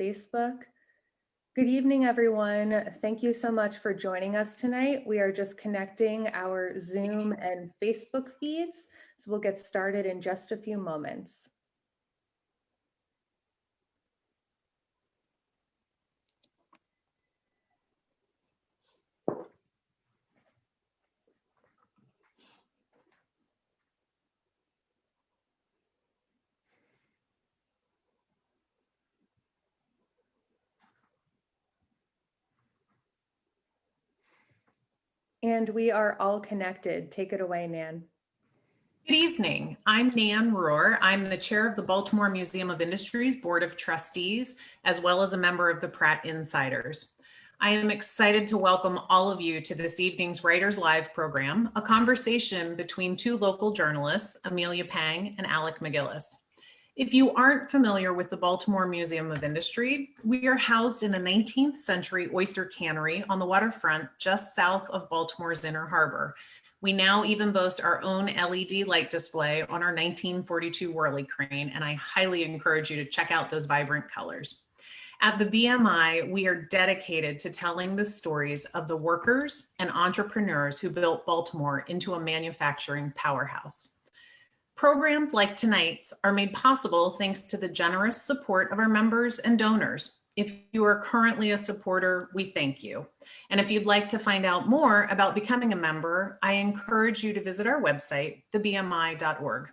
Facebook. Good evening, everyone. Thank you so much for joining us tonight. We are just connecting our Zoom and Facebook feeds, so we'll get started in just a few moments. And we are all connected. Take it away, Nan. Good evening. I'm Nan Rohr. I'm the chair of the Baltimore Museum of Industry's Board of Trustees, as well as a member of the Pratt Insiders. I am excited to welcome all of you to this evening's Writers Live program, a conversation between two local journalists, Amelia Pang and Alec MacGillis. If you aren't familiar with the Baltimore Museum of Industry, we are housed in a 19th century oyster cannery on the waterfront just south of Baltimore's Inner Harbor. We now even boast our own LED light display on our 1942 Whirly crane, and I highly encourage you to check out those vibrant colors. At the BMI, we are dedicated to telling the stories of the workers and entrepreneurs who built Baltimore into a manufacturing powerhouse. Programs like tonight's are made possible thanks to the generous support of our members and donors. If you are currently a supporter, we thank you. And if you'd like to find out more about becoming a member, I encourage you to visit our website, thebmi.org.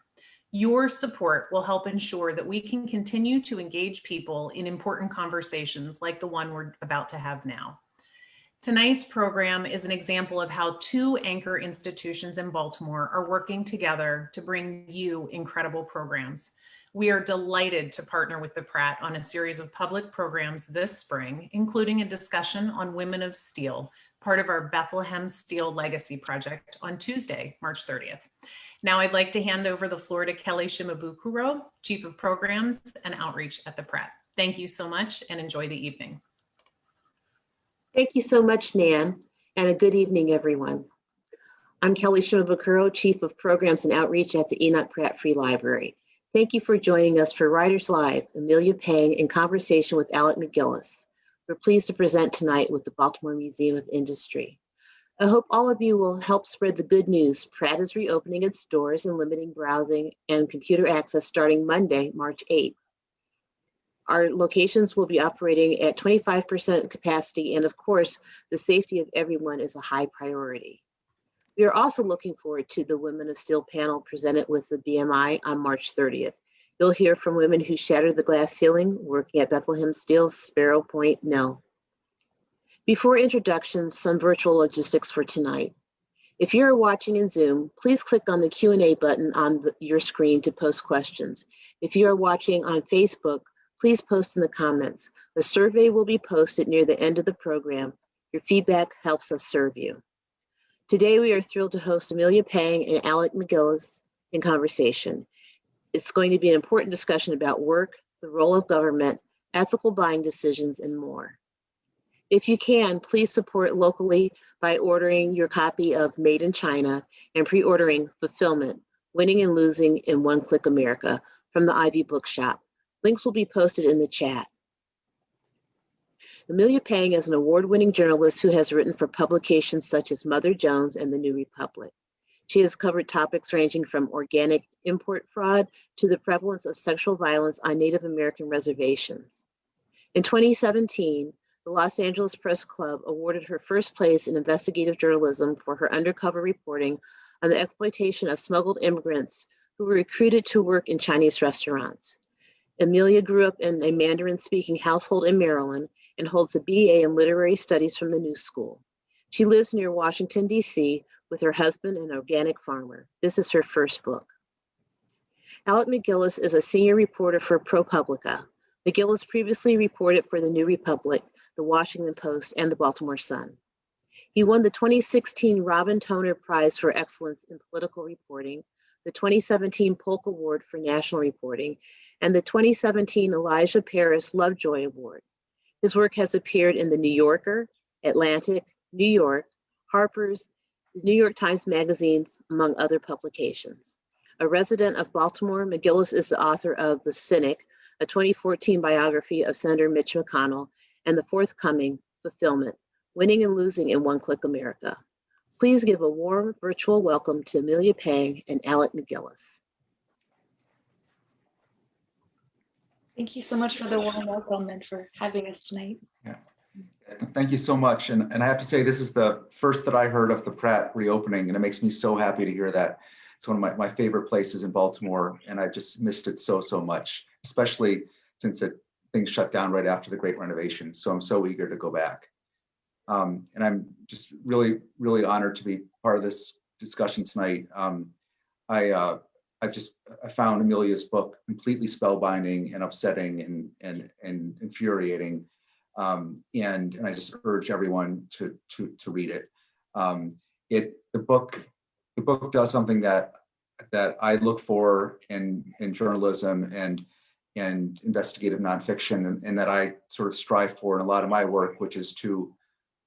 Your support will help ensure that we can continue to engage people in important conversations like the one we're about to have now. Tonight's program is an example of how two anchor institutions in Baltimore are working together to bring you incredible programs. We are delighted to partner with the Pratt on a series of public programs this spring, including a discussion on Women of Steel, part of our Bethlehem Steel Legacy Project on Tuesday, March 30th. Now I'd like to hand over the floor to Kelly Shimabukuro, Chief of Programs and Outreach at the Pratt. Thank you so much and enjoy the evening. Thank you so much, Nan, and a good evening, everyone. I'm Kelly Shimabukuro, Chief of Programs and Outreach at the Enoch Pratt Free Library. Thank you for joining us for Writers Live, Amelia Pang in conversation with Alec MacGillis. We're pleased to present tonight with the Baltimore Museum of Industry. I hope all of you will help spread the good news. Pratt is reopening its doors and limiting browsing and computer access starting Monday, March 8th. Our locations will be operating at 25% capacity, and of course, the safety of everyone is a high priority. We are also looking forward to the Women of Steel panel presented with the BMI on March 30th. You'll hear from women who shattered the glass ceiling working at Bethlehem Steel's Sparrows Point Mill. Before introductions, some virtual logistics for tonight. If you're watching in Zoom, please click on the Q&A button on the, your screen to post questions. If you are watching on Facebook, please post in the comments. The survey will be posted near the end of the program. Your feedback helps us serve you. Today, we are thrilled to host Amelia Pang and Alec MacGillis in conversation. It's going to be an important discussion about work, the role of government, ethical buying decisions, and more. If you can, please support locally by ordering your copy of Made in China and pre-ordering Fulfillment, Winning and Losing in One Click America from the Ivy Bookshop. Links will be posted in the chat. Amelia Pang is an award-winning journalist who has written for publications such as Mother Jones and The New Republic. She has covered topics ranging from organic import fraud to the prevalence of sexual violence on Native American reservations. In 2017, the Los Angeles Press Club awarded her first place in investigative journalism for her undercover reporting on the exploitation of smuggled immigrants who were recruited to work in Chinese restaurants. Amelia grew up in a Mandarin speaking household in Maryland and holds a BA in literary studies from the New School. She lives near Washington, D.C. with her husband, an organic farmer. This is her first book. Alec MacGillis is a senior reporter for ProPublica. MacGillis previously reported for the New Republic, the Washington Post, and the Baltimore Sun. He won the 2016 Robin Toner Prize for Excellence in Political Reporting, the 2017 Polk Award for National Reporting, and the 2017 Elijah Parish Lovejoy Award. His work has appeared in The New Yorker, Atlantic, New York, Harper's, the New York Times magazines, among other publications. A resident of Baltimore, MacGillis is the author of The Cynic, a 2014 biography of Senator Mitch McConnell, and the forthcoming Fulfillment, Winning and Losing in One Click America. Please give a warm virtual welcome to Amelia Pang and Alec MacGillis. Thank you so much for the warm welcome and for having us tonight. Yeah. Thank you so much. And, and I have to say, this is the first that I heard of the Pratt reopening, and it makes me so happy to hear that. It's one of my, my favorite places in Baltimore, and I just missed it so, so much, especially since it things shut down right after the great renovation. So I'm so eager to go back. Um, and I'm just really, really honored to be part of this discussion tonight. Um, I, uh, I just I found Amelia's book completely spellbinding and upsetting and and and infuriating, um, and and I just urge everyone to to to read it. Um, it the book the book does something that that I look for in in journalism and and investigative nonfiction, and, and that I sort of strive for in a lot of my work, which is to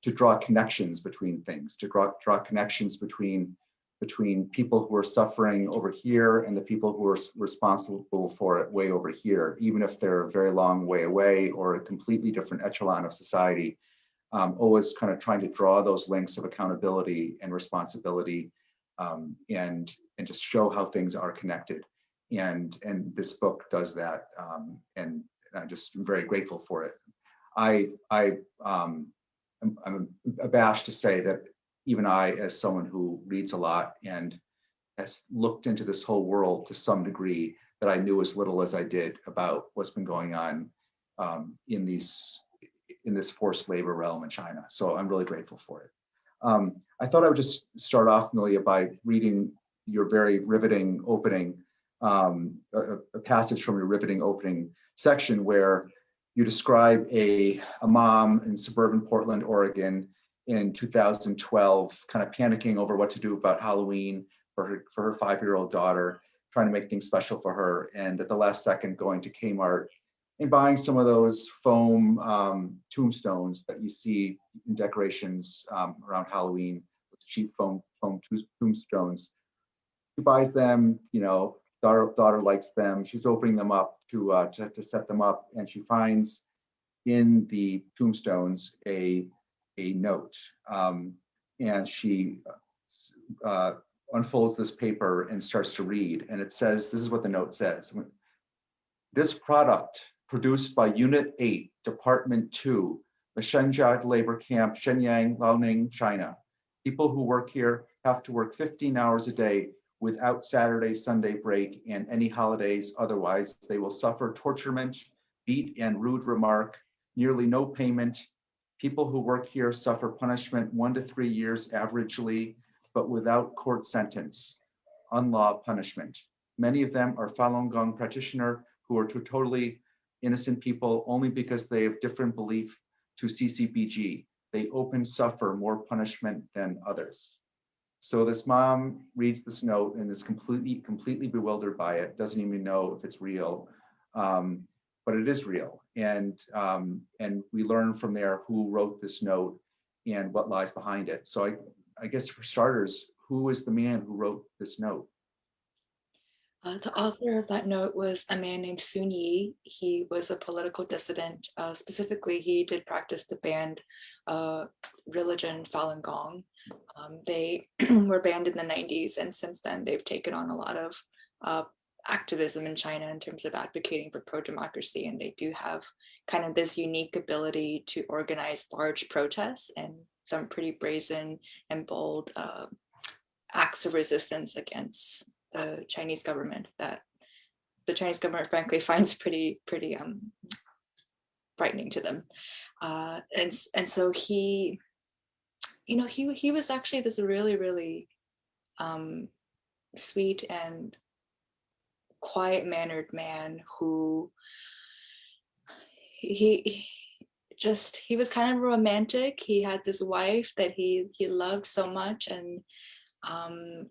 to draw connections between things, to draw draw connections between between people who are suffering over here and the people who are responsible for it way over here, even if they're a very long way away or a completely different echelon of society. Um, always kind of trying to draw those links of accountability and responsibility um, and and just show how things are connected. And and this book does that. Um, and I'm just very grateful for it. I I um, I'm, I'm abashed to say that even I, as someone who reads a lot and has looked into this whole world to some degree, that I knew as little as I did about what's been going on um, in these in this forced labor realm in China. So I'm really grateful for it. Um, I thought I would just start off, Amelia, by reading your very riveting opening, um, a, a passage from your riveting opening section where you describe a, a mom in suburban Portland, Oregon, in 2012, kind of panicking over what to do about Halloween for her for her five-year-old daughter, trying to make things special for her, and at the last second going to Kmart and buying some of those foam um, tombstones that you see in decorations um, around Halloween with cheap foam foam tombstones. She buys them, you know, daughter daughter likes them. She's opening them up to uh, to, to set them up, and she finds in the tombstones a a note, um, and she uh, unfolds this paper and starts to read, and it says, "This is what the note says." This product produced by Unit 8, Department 2, the Shenzhou labor camp, Shenyang, Liaoning, China. People who work here have to work 15 hours a day without Saturday, Sunday break, and any holidays. Otherwise, they will suffer torturement, beat and rude remark, nearly no payment, People who work here suffer punishment one to three years averagely, but without court sentence, unlaw punishment. Many of them are Falun Gong practitioner who are totally innocent people only because they have different belief to CCBG. They open suffer more punishment than others. So this mom reads this note and is completely, completely bewildered by it, doesn't even know if it's real. Um, but it is real. And, um, and we learn from there who wrote this note and what lies behind it. So I, I guess for starters, who is the man who wrote this note? Uh, the author of that note was a man named Sun Yi. He was a political dissident. Uh, specifically, he did practice the banned uh, religion Falun Gong. Um, they were banned in the 90s, and since then they've taken on a lot of uh, activism in China in terms of advocating for pro-democracy and they do have kind of this unique ability to organize large protests and some pretty brazen and bold uh, acts of resistance against the Chinese government that the Chinese government frankly finds pretty pretty um, frightening to them. Uh, and, and so he, you know, he, he was actually this really, really um, sweet and quiet mannered man who he, just he was kind of romantic. He had this wife that he he loved so much and um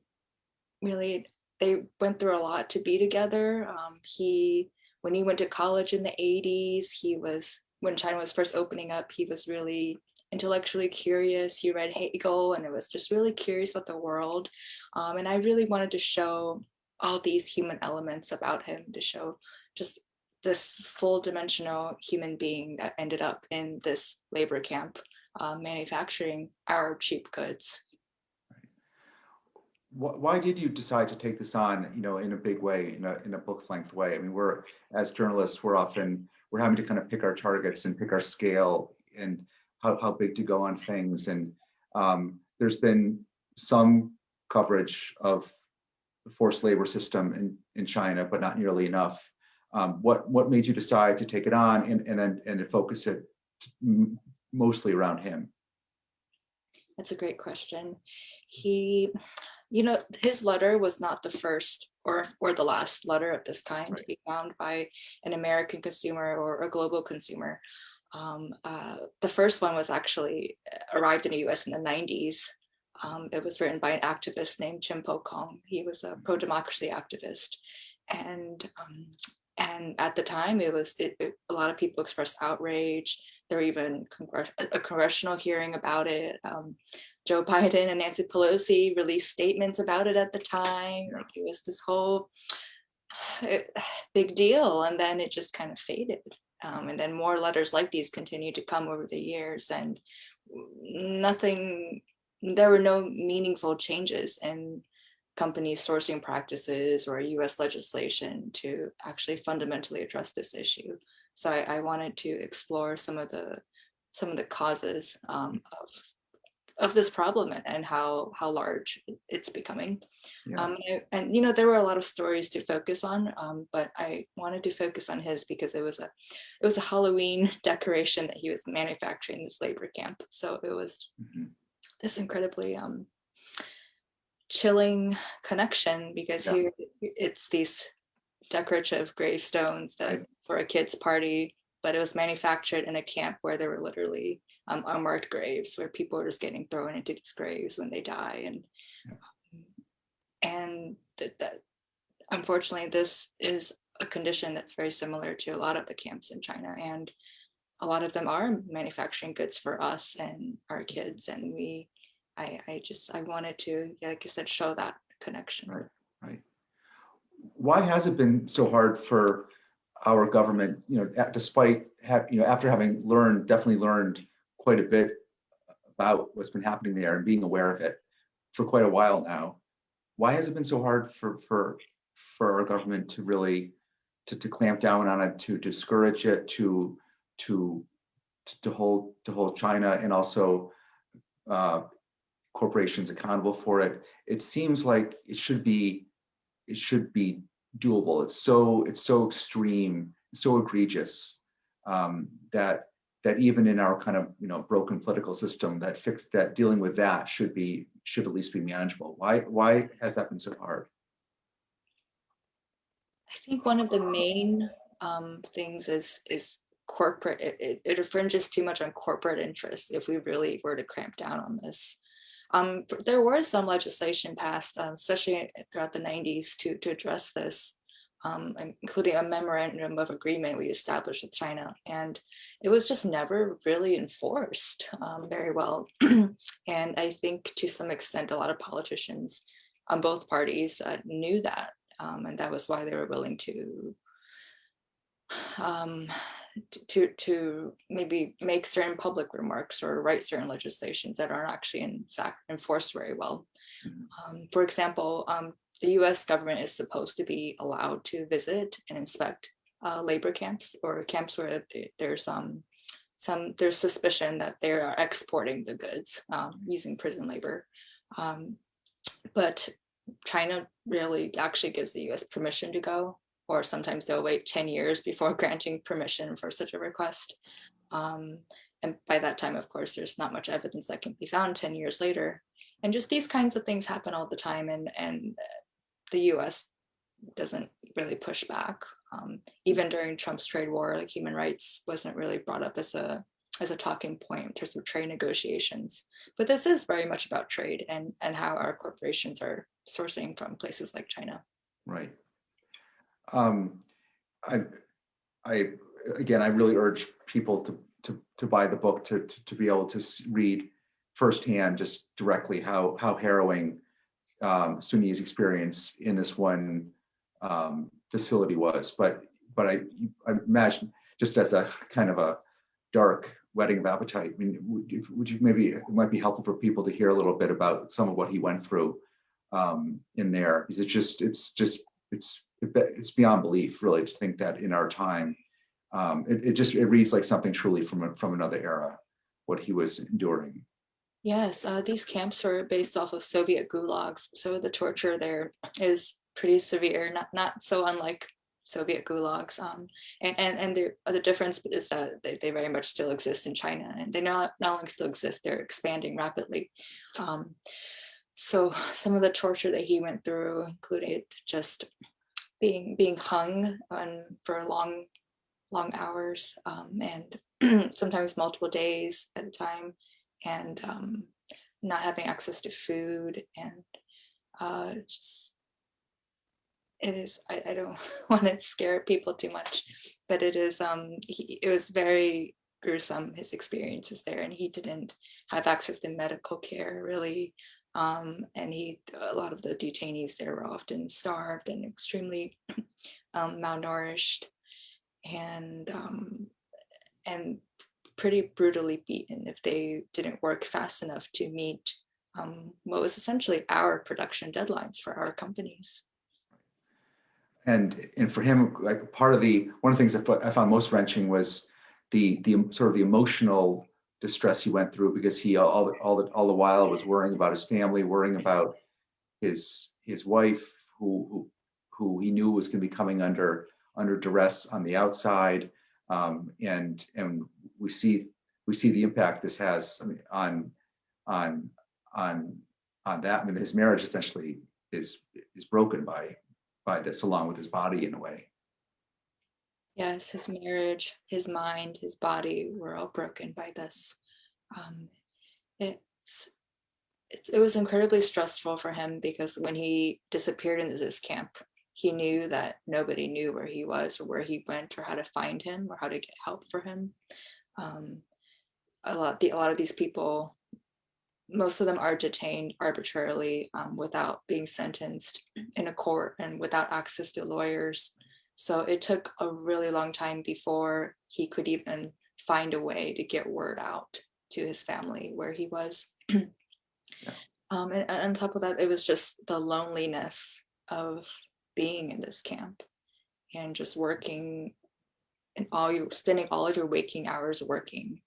really they went through a lot to be together. Um he when he went to college in the 80s he was when China was first opening up he was really intellectually curious. He read Hegel and it was just really curious about the world. Um, and I really wanted to show all these human elements about him to show just this full dimensional human being that ended up in this labor camp uh, manufacturing our cheap goods. Why did you decide to take this on, you know, in a big way, in a, in a book length way? I mean, we're, as journalists, we're often, we're having to kind of pick our targets and pick our scale and how, how big to go on things. And um, there's been some coverage of forced labor system in, in China, but not nearly enough. Um, what, what made you decide to take it on and, and then, and to focus it mostly around him? That's a great question. He, you know, his letter was not the first or or the last letter of this kind to be found by an American consumer or a global consumer. Um, uh, the first one was actually uh, arrived in the U.S. in the 90s. Um, it was written by an activist named Chen Pokong. He was a pro-democracy activist, and um, and at the time, it was it, it- a lot of people expressed outrage. There were even congr- a congressional hearing about it. Um, Joe Biden and Nancy Pelosi released statements about it at the time. Like it was this whole big deal, and then it just kind of faded. Um, and then more letters like these continued to come over the years, and nothing. There were no meaningful changes in companies' sourcing practices or U.S. legislation to actually fundamentally address this issue. So I, I wanted to explore some of the some of the causes um, of of this problem and- how how large it's becoming. Yeah. Um, and, and you know there were a lot of stories to focus on, um, but I wanted to focus on his because it was a it was a Halloween decoration that he was manufacturing this labor camp. So it was Mhm. This incredibly um, chilling connection because Yeah. here it's these decorative gravestones that for a kid's party, but it was manufactured in a camp where there were literally um, unmarked graves where people are just getting thrown into these graves when they die and and that, that unfortunately this is a condition that's very similar to a lot of the camps in China and a lot of them are manufacturing goods for us and our kids and we I, I just I wanted to like I said show that connection. Right. Right. Why has it been so hard for our government, you know, despite have, you know, after having learned, definitely learned quite a bit about what's been happening there and being aware of it for quite a while now, why has it been so hard for for for our government to really to, to clamp down on it, to discourage it, to to to hold to hold China and also uh, corporations accountable for it? It seems like it should be it should be doable. It's so it's so extreme, so egregious um, that that even in our kind of you know broken political system, that fix that dealing with that should be should at least be manageable. Why why has that been so hard? I think one of the main um, things is is corporate. It, it, it infringes too much on corporate interests if we really were to cramp down on this. Um, there was some legislation passed, um, especially throughout the 90s, to to address this, um, including a memorandum of agreement we established with China, and it was just never really enforced um, very well. and I think to some extent, a lot of politicians on both parties uh, knew that um, and that was why they were willing to um, to to maybe make certain public remarks or write certain legislations that aren't actually in fact enforced very well. Mhm. Um, for example, um, the U.S. government is supposed to be allowed to visit and inspect uh, labor camps or camps where there's um, some there's suspicion that they are exporting the goods um, using prison labor. Um, but China really actually gives the US permission to go, or sometimes they'll wait 10 years before granting permission for such a request. Um, and by that time, of course, there's not much evidence that can be found 10 years later. And just these kinds of things happen all the time, and, and the US doesn't really push back. Um, even during Trump's trade war, like human rights wasn't really brought up as a as a talking point in terms of trade negotiations. But this is very much about trade and, and how our corporations are sourcing from places like China. Right. Um, I, I, again, I really urge people to, to, to buy the book, to, to, to be able to read firsthand, just directly how, how harrowing um, Sun Yi's experience in this one um, facility was. But, but I, I imagine just as a kind of a dark wedding of appetite, I mean, would you, would you maybe, it might be helpful for people to hear a little bit about some of what he went through um, in there. Is it just, it's just, it's, it's beyond belief really to think that in our time, um, it, it just, it reads like something truly from, from another era, what he was enduring. Yes, uh, these camps were based off of Soviet gulags, so the torture there is pretty severe, not not so unlike Soviet gulags. Um, and and and the the difference is that they, they very much still exist in China, and they not not only still exist, they're expanding rapidly. Um, so some of the torture that he went through included just being being hung on for long long hours um, and sometimes multiple days at a time and um, not having access to food and uh, just it is I, I don't want to scare people too much but it is um he, it was very gruesome his experiences there and he didn't have access to medical care really um, and he a lot of the detainees there were often starved and extremely um, malnourished and um, and pretty brutally beaten if they didn't work fast enough to meet um, what was essentially our production deadlines for our companies. And, and for him, like part of the, one of the things I I found most wrenching was the, the sort of the emotional distress he went through because he all, the- all, the, all the while was worrying about his family, worrying about his, his wife who, who, who he knew was going to be coming under, under duress on the outside. Um, and, and we see, we see the impact this has on, on, on, on that. I mean, his marriage essentially is, is broken by, by this along with his body in a way. Yes, his marriage, his mind, his body were all broken by this. Um, it's, it's, it was incredibly stressful for him because when he disappeared into this camp, he knew that nobody knew where he was or where he went or how to find him or how to get help for him. Um, a lot, the, a lot of these people, most of them are detained arbitrarily um, without being sentenced in a court and without access to lawyers. So it took a really long time before he could even find a way to get word out to his family where he was. um, and, and on top of that, it was just the loneliness of being in this camp and just working and all you spending all of your waking hours working.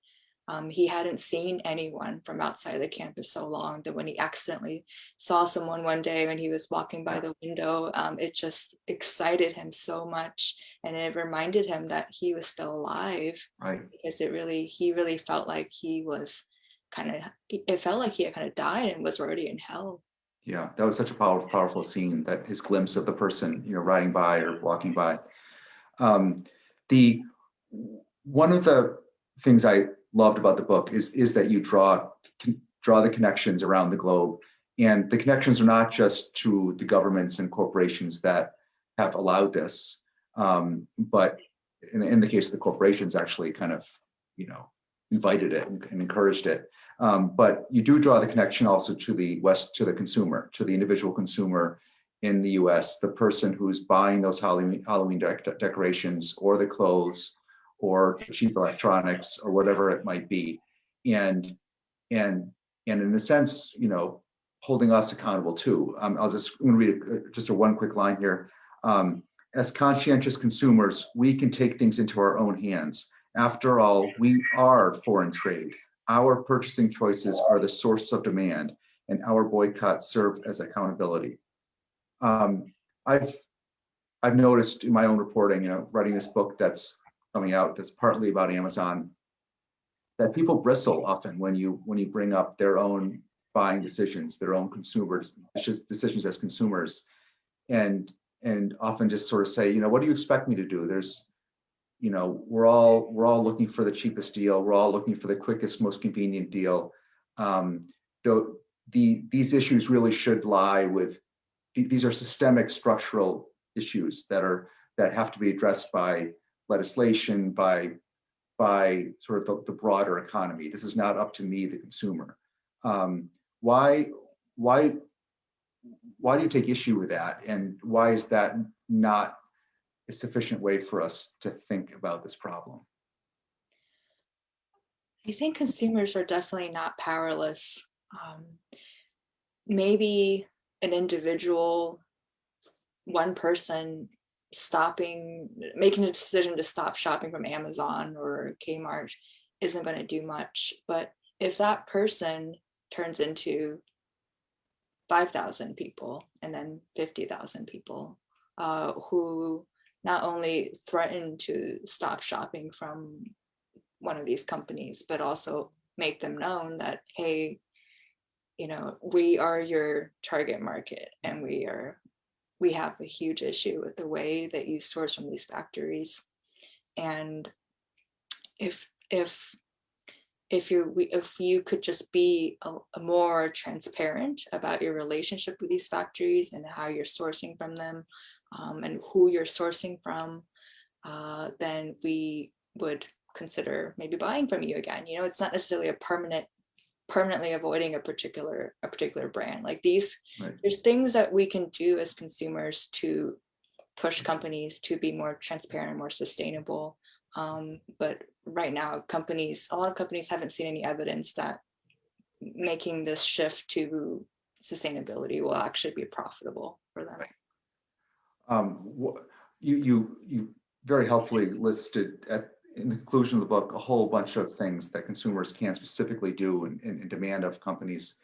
Um, he hadn't seen anyone from outside the campus so long that when he accidentally saw someone one day when he was walking by the window, um, it just excited him so much. And it reminded him that he was still alive Right. because it really, he really felt like he was kind of, it felt like he had kind of died and was already in hell. Yeah, that was such a powerful, powerful scene that his glimpse of the person, you know, riding by or walking by. Um, the one of the things I loved about the book is is that you draw draw the connections around the globe, and the connections are not just to the governments and corporations that have allowed this, um, but in, in the case of the corporations, actually kind of you know invited it and, and encouraged it. Um, but you do draw the connection also to the West, to the consumer, to the individual consumer in the US, the person who's buying those Halloween, Halloween dec- decorations or the clothes or cheap electronics or whatever it might be. And, and, and in a sense, you know, holding us accountable too. Um, I'll just I'm gonna read a, just a one quick line here. Um, as conscientious consumers, we can take things into our own hands. After all, we are foreign trade. Our purchasing choices are the source of demand, and our boycotts serve as accountability. Um, I've I've noticed in my own reporting, you know, writing this book that's coming out that's partly about Amazon, that people bristle often when you when you bring up their own buying decisions, their own consumers decisions as consumers, and and often just sort of say, you know, what do you expect me to do? There's you know we're all we're all looking for the cheapest deal. We're all looking for the quickest most convenient deal. Um, the, the these issues really should lie with these are systemic structural issues that are that have to be addressed by legislation by by sort of the, the broader economy this is not up to me the consumer um, why why why do you take issue with that and why is that not a sufficient way for us to think about this problem? I think consumers are definitely not powerless. Um, maybe an individual, one person stopping, making a decision to stop shopping from Amazon or Kmart isn't going to do much. But if that person turns into 5,000 people and then 50,000 people uh, who not only threaten to stop shopping from one of these companies, but also make them known that, hey, you know, we are your target market and we are, we have a huge issue with the way that you source from these factories. And if, if, if you if you could just be a, a more transparent about your relationship with these factories and how you're sourcing from them um, and who you're sourcing from, uh, then we would consider maybe buying from you again. You know, it's not necessarily a permanent permanently avoiding a particular a particular brand like these Right. there's things that we can do as consumers to push companies to be more transparent and more sustainable um, but right now companies a lot of companies haven't seen any evidence that making this shift to sustainability will actually be profitable for them Right. Um, you, you, you very helpfully listed at, in the conclusion of the book, a whole bunch of things that consumers can specifically do and, and and demand of companies.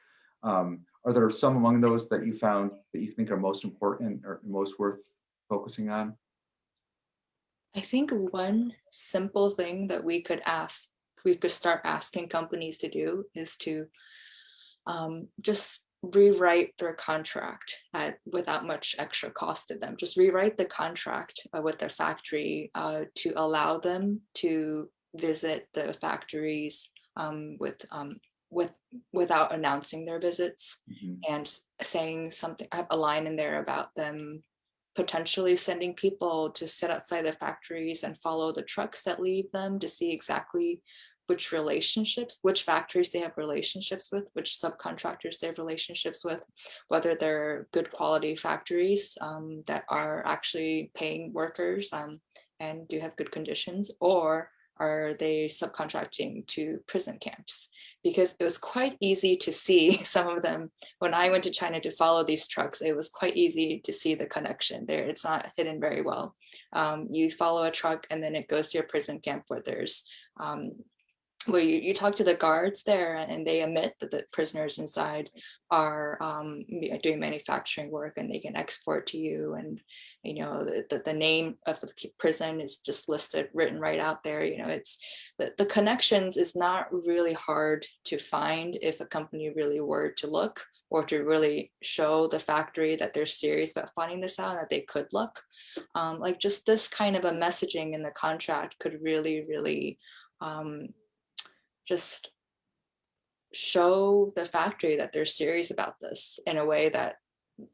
Um, are there some among those that you found that you think are most important or most worth focusing on? I think one simple thing that we could ask, we could start asking companies to do is to um, just rewrite their contract at, without much extra cost to them. Just rewrite the contract uh, with their factory uh, to allow them to visit the factories um, with um, with without announcing their visits Mhm. and saying something, I have a line in there about them potentially sending people to sit outside the factories and follow the trucks that leave them to see exactly which relationships, which factories they have relationships with, which subcontractors they have relationships with, whether they're good quality factories um, that are actually paying workers um, and do have good conditions, or are they subcontracting to prison camps? Because it was quite easy to see some of them when I went to China to follow these trucks, it was quite easy to see the connection there. It's not hidden very well. Um, you follow a truck and then it goes to your prison camp where there's um, where you, you talk to the guards there and they admit that the prisoners inside are um, doing manufacturing work and they can export to you and you know the, the, the name of the prison is just listed written right out there you know it's the, the connections is not really hard to find if a company really were to look or to really show the factory that they're serious about finding this out and that they could look. Um, like just this kind of a messaging in the contract could really really um, just show the factory that they're serious about this in a way that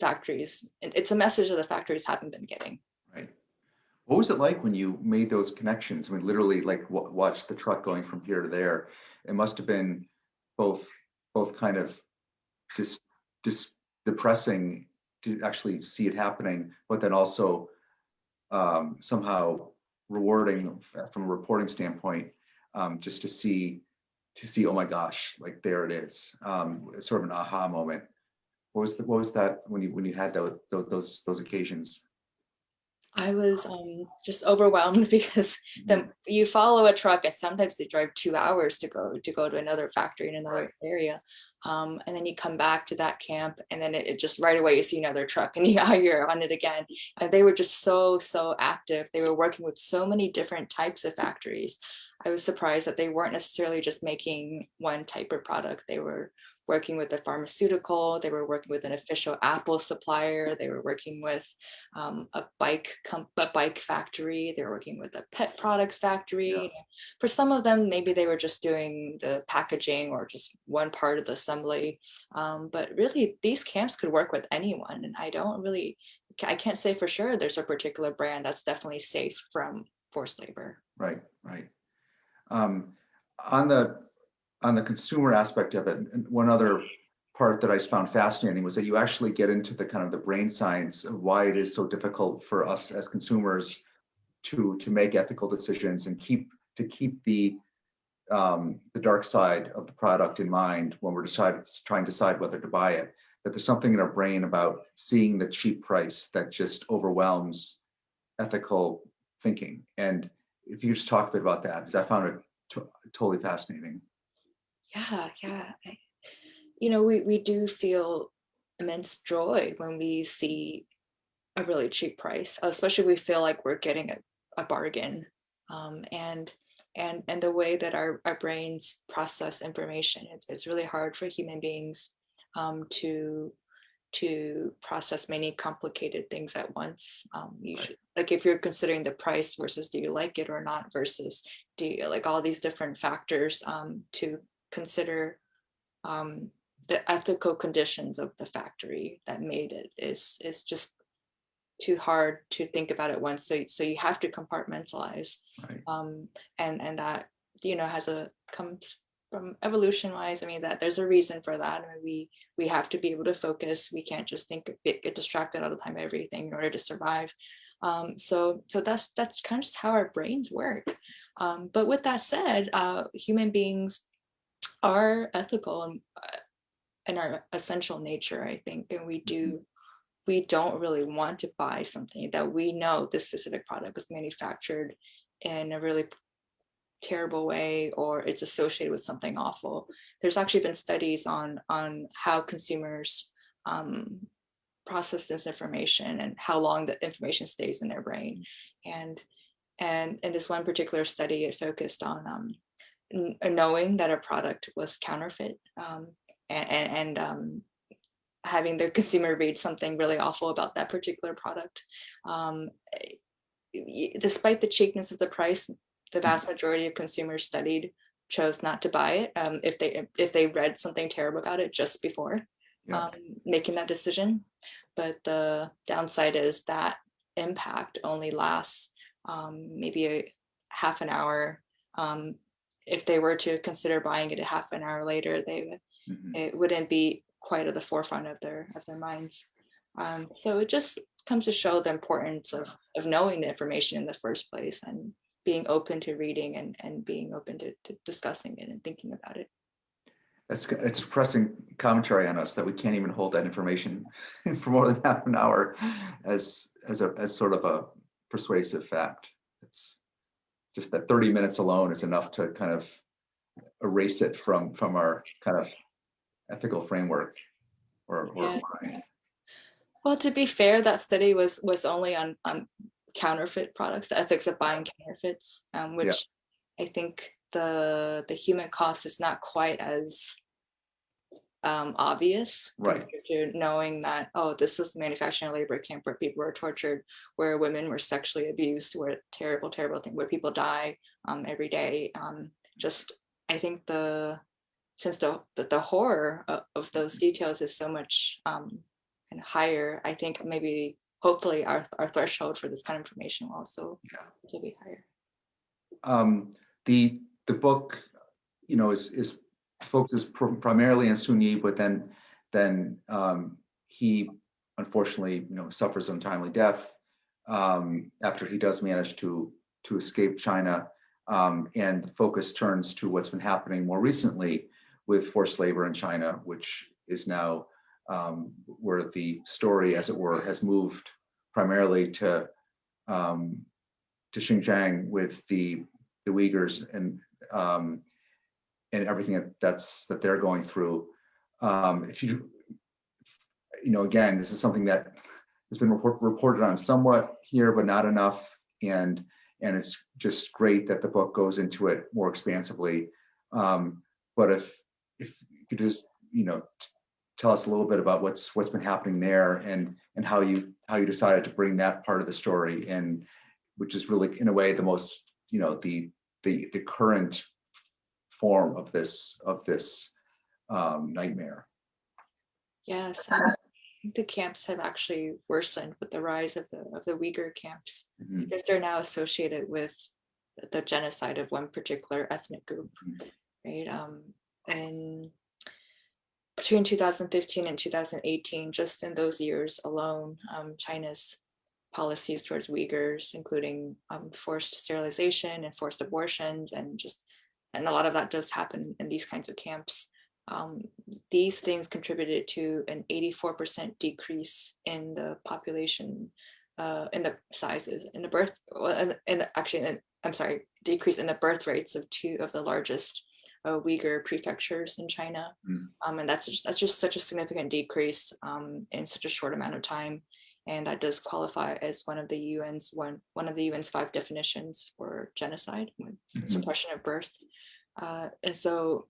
factories, it's a message that the factories haven't been getting. Right. What was it like when you made those connections? I mean, literally like wa- watch the truck going from here to there. It must have been both, both kind of just, just depressing to actually see it happening, but then also um, somehow rewarding from a reporting standpoint, um, just to see, to see, oh my gosh, like there it is. Um, sort of an aha moment. What was the, what was that when you, when you had those, those, those occasions? I was um, just overwhelmed because the, you follow a truck and sometimes they drive two hours to go to go to another factory in another Right. area. Um, and then you come back to that camp and then it, it just right away you see another truck and yeah, you're on it again. And they were just so, so active. They were working with so many different types of factories. I was surprised that they weren't necessarily just making one type of product. They were working with a pharmaceutical, they were working with an official Apple supplier, they were working with um, a bike a bike factory, they were working with a pet products factory. Yeah. For some of them, maybe they were just doing the packaging or just one part of the assembly. Um, but really, these camps could work with anyone, and I don't really, I can't say for sure there's a particular brand that's definitely safe from forced labor. Right, right. Um, on the, on the consumer aspect of it, one other part that I found fascinating was that you actually get into the kind of the brain science of why it is so difficult for us as consumers to to make ethical decisions and keep to keep the um, the dark side of the product in mind when we're deciding trying to decide whether to buy it. That there's something in our brain about seeing the cheap price that just overwhelms ethical thinking. And if you just talk a bit about that, because I found it to- totally fascinating. Yeah, yeah. I- You know, we, we do feel immense joy when we see a really cheap price, especially we feel like we're getting a, a bargain. Um, and and and the way that our, our brains process information, it's it's really hard for human beings um, to to process many complicated things at once. Um, you Right. should, like if you're considering the price versus do you like it or not versus do you like all these different factors um, to consider um, the ethical conditions of the factory that made it is is just too hard to think about at once. So so you have to compartmentalize, Right. um, and and that you know has a comes from evolution wise. I mean that there's a reason for that. I mean, we we have to be able to focus. We can't just think get, get distracted all the time everything in order to survive. Um, so so that's that's kind of just how our brains work. Um, but with that said, uh, human beings are ethical and uh, in our essential nature, I think, and we do we don't really want to buy something that we know this specific product was manufactured in a really terrible way or it's associated with something awful. There's actually been studies on on how consumers um, process this information and how long the information stays in their brain. And and in this one particular study, it focused on um, knowing that a product was counterfeit um, and, and, um, having the consumer read something really awful about that particular product. Um, despite the cheapness of the price, the vast majority of consumers studied chose not to buy it um, if they if they read something terrible about it just before Yeah. um, making that decision. But the downside is that impact only lasts um, maybe a half an hour. Um, if they were to consider buying it a half an hour later, they would Mhm. it wouldn't be quite at the forefront of their of their minds. Um, so it just comes to show the importance of of knowing the information in the first place and being open to reading and and being open to, to discussing it and thinking about it. That's it's a pressing commentary on us that we can't even hold that information for more than half an hour as, as a, as sort of a persuasive fact. It's just that 30 minutes alone is enough to kind of erase it from, from our kind of ethical framework or, or Yeah. mind. Well, to be fair, that study was was only on on counterfeit products, the ethics of buying counterfeits, um, which I think the the human cost is not quite as um, obvious Right. compared to knowing that oh, this was manufacturing a labor camp where people were tortured, where women were sexually abused, where terrible, terrible thing, where people die um, every day. Um, just I think the since the the, the horror of, of those details is so much um, and higher, I think maybe hopefully our our threshold for this kind of information will also Yeah. be higher. Um, the, the book, you know, is, is focuses pr- primarily on Sun Yi, but then, then, um, he unfortunately, you know, suffers untimely death, um, after he does manage to, to escape China. Um, and the focus turns to what's been happening more recently with forced labor in China, which is now, um, where the story, as it were, has moved primarily to, um, to Xinjiang with the the Uyghurs and um, and everything that that's that they're going through. Um, if you you know, again, this is something that has been report, reported on somewhat here, but not enough. And and it's just great that the book goes into it more expansively. Um, but if if you could just you know tell us a little bit about what's what's been happening there and and how you how you decided to bring that part of the story in which is really in a way the most you know the the the current form of this of this um, nightmare Yes, and I think the camps have actually worsened with the rise of the of the Uyghur camps. Mhm. because They're now associated with the genocide of one particular ethnic group, Mhm. right? Um, and between 2015 and 2018, just in those years alone, um, China's policies towards Uyghurs, including um, forced sterilization and forced abortions, and just and a lot of that does happen in these kinds of camps. Um, these things contributed to an 84% decrease in the population, uh, in the sizes, in the birth, in, in actually, in, I'm sorry, decrease in the birth rates of two of the largest uh, Uyghur prefectures in China. Mm. Um, and that's just, that's just such a significant decrease um, in such a short amount of time. And that does qualify as one of the UN's one one of the UN's five definitions for genocide, Mhm. suppression of birth. Uh, and so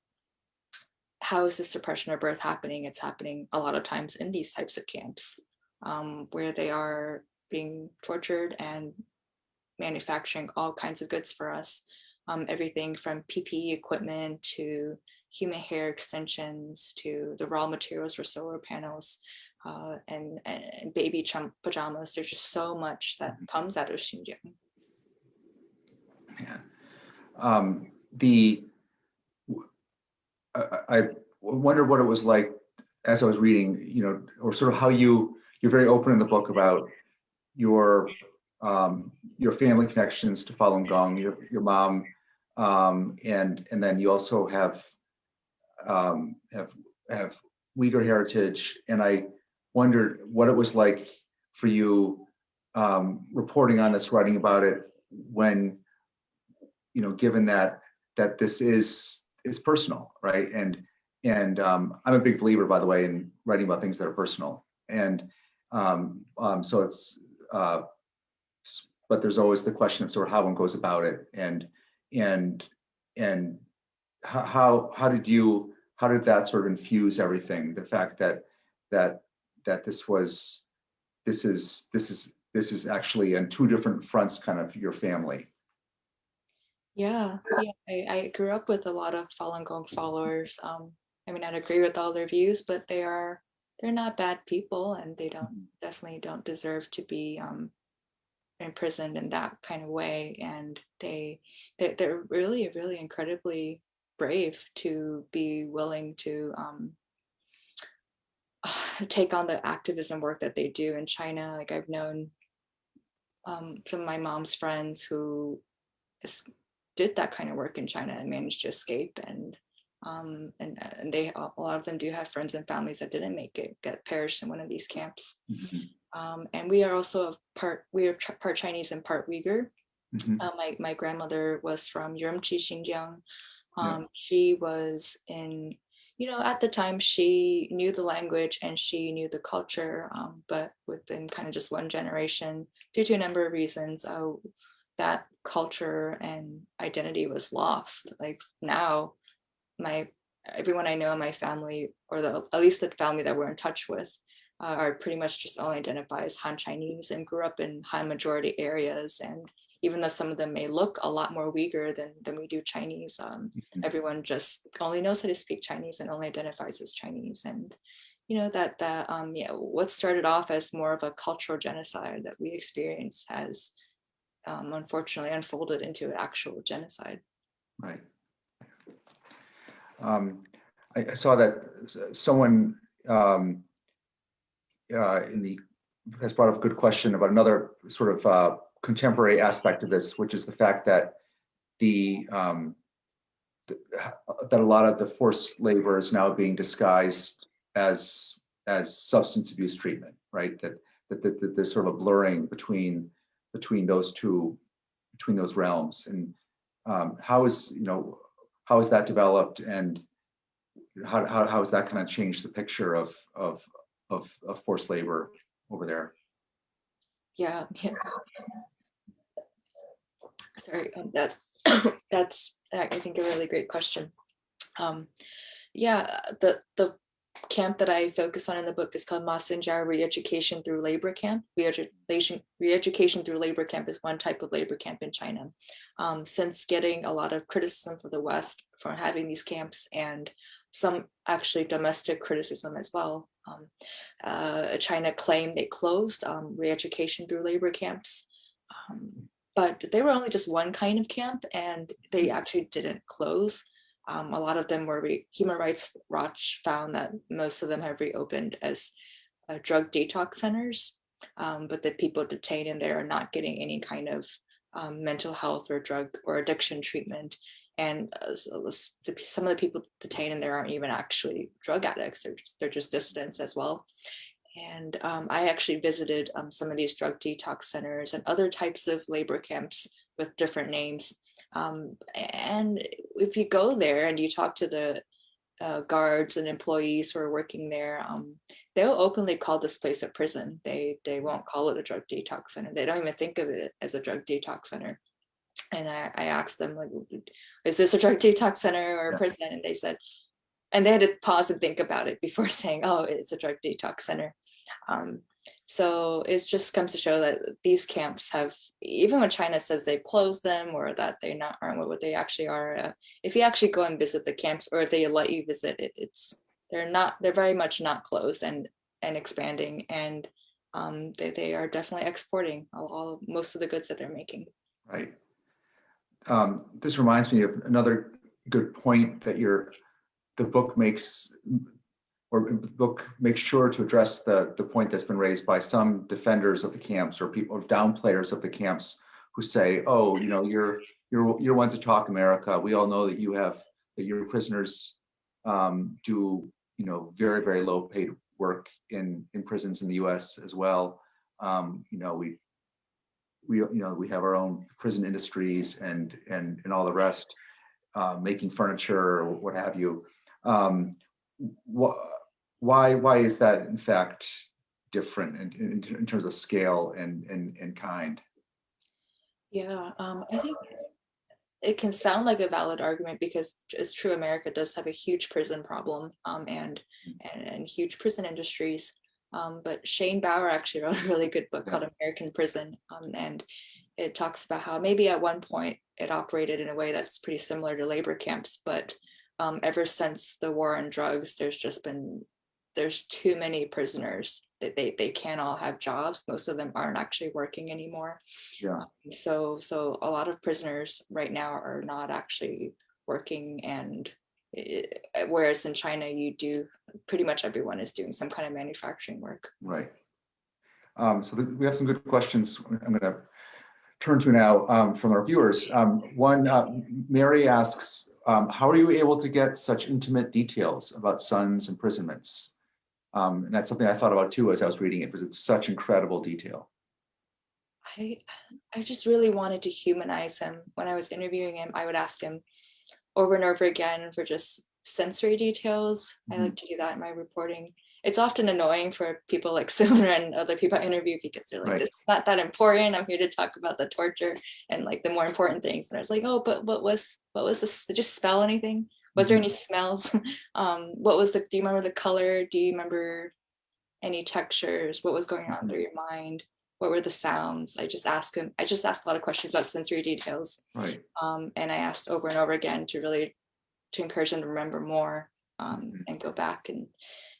how is this suppression of birth happening? It's happening a lot of times in these types of camps um, where they are being tortured and manufacturing all kinds of goods for us. Um, everything from PPE equipment to human hair extensions to the raw materials for solar panels uh, and, and baby pajamas. There's just so much that comes out of Xinjiang. Man. Um, the, I, I wonder what it was like as I was reading, you know, or sort of how you, you're very open in the book about your, um, your family connections to Falun Gong, your, your mom, um, and, and then you also have, um, have, have Uyghur heritage. And I wondered what it was like for you, um, reporting on this, writing about it when, you know, given that, that this is, is personal, right? And, and um, I'm a big believer, by the way, in writing about things that are personal. And um, so it's, uh, but there's always the question of sort of how one goes about it, and and and how how did you how did that sort of infuse everything? The fact that that that this was this is this is this is actually on two different fronts, kind of your family. Yeah, yeah. I, I grew up with a lot of Falun Gong followers. Um, I mean, I'd agree with all their views, but they are they're not bad people, and they don't definitely don't deserve to be um, imprisoned in that kind of way. And they they they're really really incredibly brave to be willing to um, take on the activism work that they do in China. Like I've known um, some of my mom's friends who did that kind of work in China and managed to escape and um, and, and they a lot of them do have friends and families that didn't make it get perished in one of these camps Mhm, um, and we are also part we are part Chinese and part Uyghur mhm, uh, my my grandmother was from Urumqi, Xinjiang. Yeah. Um, She was in, you know, at the time she knew the language and she knew the culture, um, but within kind of just one generation, due to a number of reasons, uh, that culture and identity was lost. Like now, my everyone I know in my family, or the at least the family that we're in touch with, uh, are pretty much just only identify as Han Chinese and grew up in Han majority areas. And even though some of them may look a lot more Uyghur than, than we do Chinese, um, mhm. everyone just only knows how to speak Chinese and only identifies as Chinese. And you know that that um, yeah, what started off as more of a cultural genocide that we experience has um, unfortunately unfolded into an actual genocide. Right. Um, I, I saw that someone um, uh, in the has brought up a good question about another sort of uh, contemporary aspect of this, which is the fact that the um, th- that a lot of the forced labor is now being disguised as as substance abuse treatment, right? That that, that, that there's sort of a blurring between between those two between those realms, and um, how is you know how has that developed, and how how how has that kind of changed the picture of of of, of forced labor over there? Yeah. yeah. Sorry, um, that's that's I think a really great question. Um, yeah, the the camp that I focus on in the book is called Masanjia Re-Education Through Labor Camp. Re-education, re-education through labor camp is one type of labor camp in China. Um, since getting a lot of criticism from the West for having these camps and some actually domestic criticism as well. Um, uh, China claimed they closed um, re-education through labor camps, um, but they were only just one kind of camp and they actually didn't close. Um, a lot of them were re- Human Rights Watch found that most of them have reopened as uh, drug detox centers. um, but the people detained in there are not getting any kind of um, mental health or drug or addiction treatment. And uh, the- some of the people detained in there aren't even actually drug addicts, they're just, they're just dissidents as well. And um, I actually visited um, some of these drug detox centers and other types of labor camps with different names. Um, and if you go there and you talk to the uh, guards and employees who are working there, um, they'll openly call this place a prison. They they won't call it a drug detox center. They don't even think of it as a drug detox center. And I, I asked them, like, is this a drug detox center or a Yeah. prison? And they said, and they had to pause and think about it before saying, oh, it's a drug detox center. Um, so it just comes to show that these camps have, even when China says they've closed them or that they not aren't what they actually are, uh, if you actually go and visit the camps or if they let you visit it, it's they're not they're very much not closed and and expanding and um, they, they are definitely exporting all, all most of the goods that they're making. Right. Um, This reminds me of another good point that your, the book makes, or the book makes sure to address the, the point that's been raised by some defenders of the camps or people, or downplayers of the camps who say, oh, you know, you're, you're, you're one to talk America. We all know that you have, that your prisoners um, do, you know, very, very low paid work in, in prisons in the US as well. Um, You know, we, we, you know, we have our own prison industries and, and, and all the rest, uh, making furniture or what have you. Um, wh- Why, why is that in fact different in, in, in terms of scale and, and, and kind? Yeah, um, I think it can sound like a valid argument because it's true America does have a huge prison problem um, and, and and huge prison industries. Um, but Shane Bauer actually wrote a really good book called American Prison, um, and it talks about how maybe at one point it operated in a way that's pretty similar to labor camps, but um, ever since the war on drugs, there's just been there's too many prisoners that they they can't all have jobs. Most of them aren't actually working anymore. Yeah. So, so a lot of prisoners right now are not actually working and whereas in China, you do, pretty much everyone is doing some kind of manufacturing work. Right. Um, so we have some good questions. I'm gonna turn to now um, from our viewers. Um, one, uh, Mary asks, um, how are you able to get such intimate details about Sun's imprisonments? Um, and that's something I thought about too as I was reading it, because it's such incredible detail. I, I just really wanted to humanize him. When I was interviewing him, I would ask him over and over again for just sensory details. I like to do that in my reporting. It's often annoying for people like Silver and other people I interview because they're like, Right. this is not that important. I'm here to talk about the torture and like the more important things. And I was like, oh, but what was, what was this? Did you spell anything? Was there any smells? um, what was the, do you remember the color? Do you remember any textures? What was going on through your mind? What were the sounds? I just asked him, I just asked a lot of questions about sensory details. Right. Um, and I asked over and over again to really, to encourage him to remember more um, Mhm. and go back and,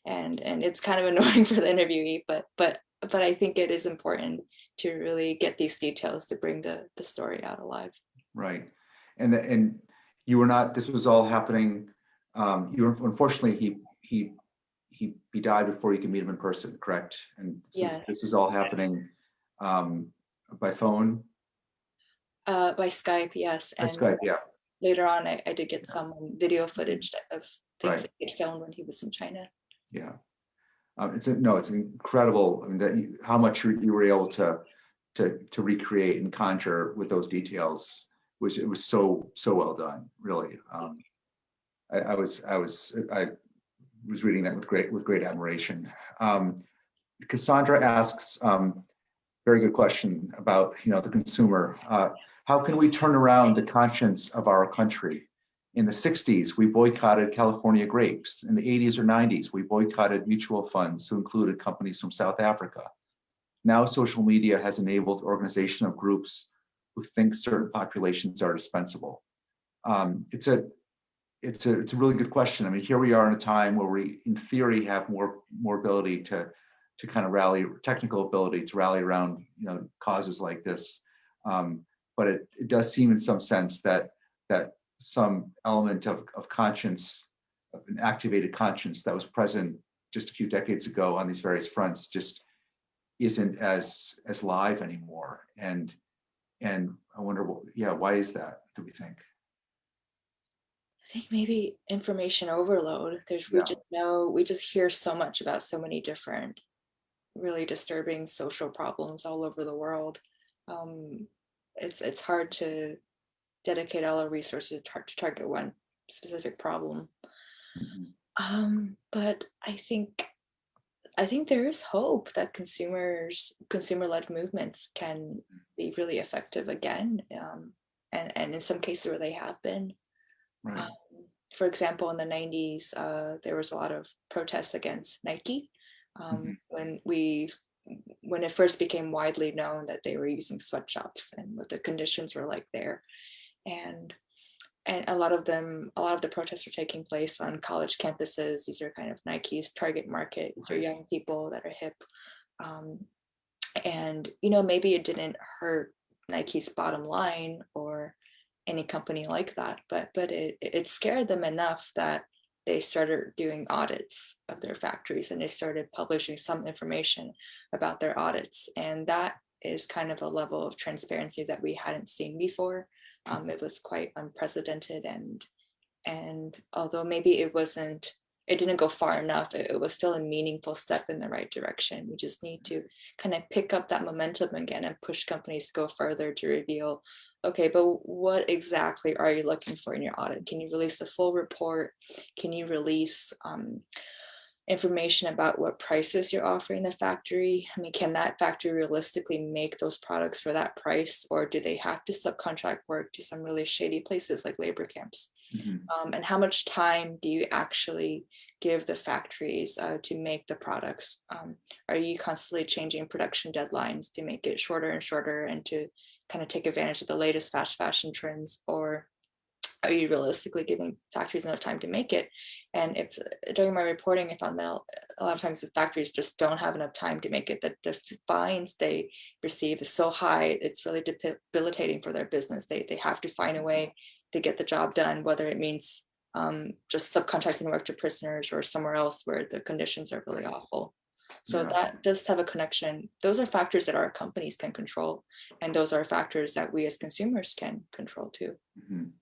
and, and it's kind of annoying for the interviewee, but, but, but I think it is important to really get these details to bring the, the story out alive. Right. And, the- and you were not, this was all happening, um, you were, unfortunately, he, he, he, he died before you could meet him in person, correct? And this Yeah. this is all happening, um, by phone, Uh, by Skype, yes. by And Skype, yeah, later on, I, I did get some video footage of Right. things that he'd filmed when he was in China. yeah. Um, it's, a- no, it's incredible, I mean, that, you- how much you, you were able to, to, to recreate and conjure with those details, was, it was so, so well done, really. Um, I, I was, I was, I was reading that with great, with great admiration. Um, Cassandra asks, um, very good question about, you know, the consumer. Uh, how can we turn around the conscience of our country? In the 60s, we boycotted California grapes. In the 80s or 90s, we boycotted mutual funds who included companies from South Africa. Now social media has enabled organization of groups who think certain populations are dispensable. Um, it's a it's a it's a really good question. I mean, here we are in a time where we, in theory, have more more ability to to kind of rally technical ability to rally around you know causes like this. Um, but it, it does seem in some sense that that some element of, of conscience, of an activated conscience that was present just a few decades ago on these various fronts, just isn't as as live anymore. And and I wonder, what yeah, why is that? Do we think? I think maybe information overload. There's we Yeah. just know we just hear so much about so many different really disturbing social problems all over the world. Um, it's it's hard to dedicate all our resources to, tar- to target one specific problem. Mhm. Um, but I think I think there is hope that consumers consumer-led movements can be really effective again. Um, and, and in some cases where they have been. Right. Um, for example, in the 90s, uh, there was a lot of protests against Nike um, Mhm. when we when it first became widely known that they were using sweatshops and what the conditions were like there. And and a lot of them, a lot of the protests are taking place on college campuses. These are kind of Nike's target market. These are young people that are hip. Um, and you know, maybe it didn't hurt Nike's bottom line or any company like that, but but it it scared them enough that they started doing audits of their factories and they started publishing some information about their audits. And that is kind of a level of transparency that we hadn't seen before. Um, it was quite unprecedented and and although maybe it wasn't it didn't go far enough it, it was still a meaningful step in the right direction we just need to kind of pick up that momentum again and push companies to go further to reveal okay but what exactly are you looking for in your audit can you release a full report can you release um, information about what prices you're offering the factory i mean can that factory realistically make those products for that price or do they have to subcontract work to some really shady places like labor camps Mhm. um, and how much time do you actually give the factories uh, to make the products? Um, are you constantly changing production deadlines to make it shorter and shorter and to kind of take advantage of the latest fast fashion trends? Or are you realistically giving factories enough time to make it? And if during my reporting, I found that a lot of times the factories just don't have enough time to make it, that the fines they receive is so high, it's really debilitating for their business. They, they have to find a way to get the job done, whether it means um, just subcontracting work to prisoners or somewhere else where the conditions are really awful. So Yeah. that does have a connection. Those are factors that our companies can control. And those are factors that we as consumers can control too. Mhm.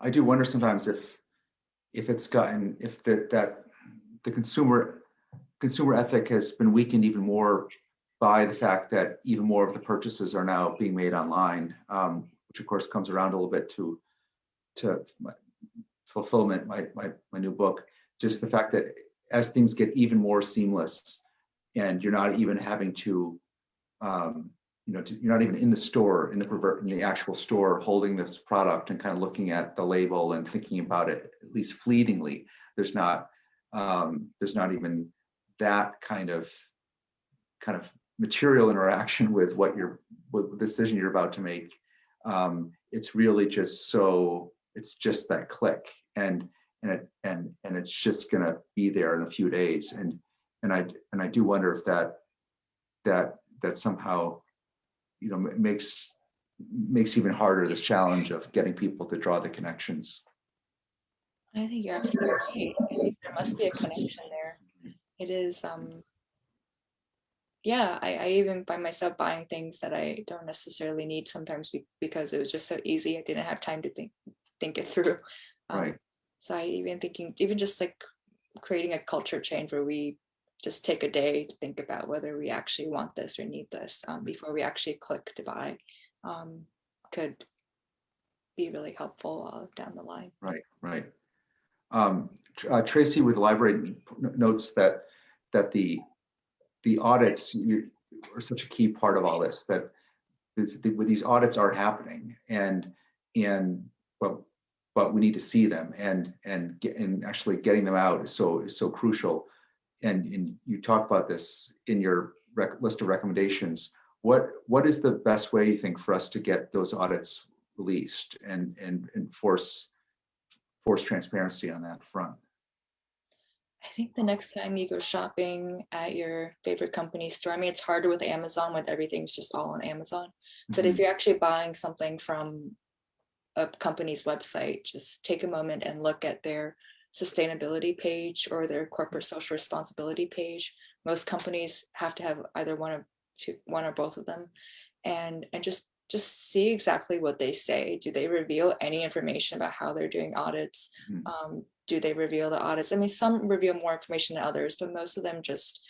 I do wonder sometimes if, if it's gotten, if that, that the consumer, consumer ethic has been weakened even more by the fact that even more of the purchases are now being made online, um, which of course comes around a little bit to, to my fulfillment, my, my, my new book, just the fact that as things get even more seamless and you're not even having to, um, you know, to, you're not even in the store, in the in the actual store, holding this product and kind of looking at the label and thinking about it at least fleetingly. There's not, um, there's not even that kind of, kind of material interaction with what you're, with the decision you're about to make. Um, it's really just so, it's just that click and, and it, and, and it's just gonna be there in a few days. And, and I, and I do wonder if that, that, that somehow you know, makes makes even harder this challenge of getting people to draw the connections. I think you're absolutely right. I think There must be a connection there. It is, um, yeah, I, I even find myself buying things that I don't necessarily need sometimes be- because it was just so easy. I didn't have time to think, think it through. Um, Right. So I even thinking, even just like creating a culture change where we just take a day to think about whether we actually want this or need this um, before we actually click to buy um, could be really helpful uh, down the line. Right, right. Um, uh, Tracy with the library notes that that the the audits you- are such a key part of all this. That this, the, these audits are happening, and and but but we need to see them, and and get, and actually getting them out is so is so crucial. And and you talk about this in your rec- list of recommendations. What what is the best way you think for us to get those audits released and and enforce force transparency on that front. I think the next time you go shopping at your favorite company store, I mean, it's harder with Amazon when everything's just all on Amazon. But if Mhm. you're actually buying something from a company's website, just take a moment and look at their sustainability page or their corporate social responsibility page. most companies have to have either one of two, one or both of them, and and just just see exactly what they say. Do they reveal any information about how they're doing audits? Mhm. Um, do they reveal the audits? I mean, some reveal more information than others, but most of them just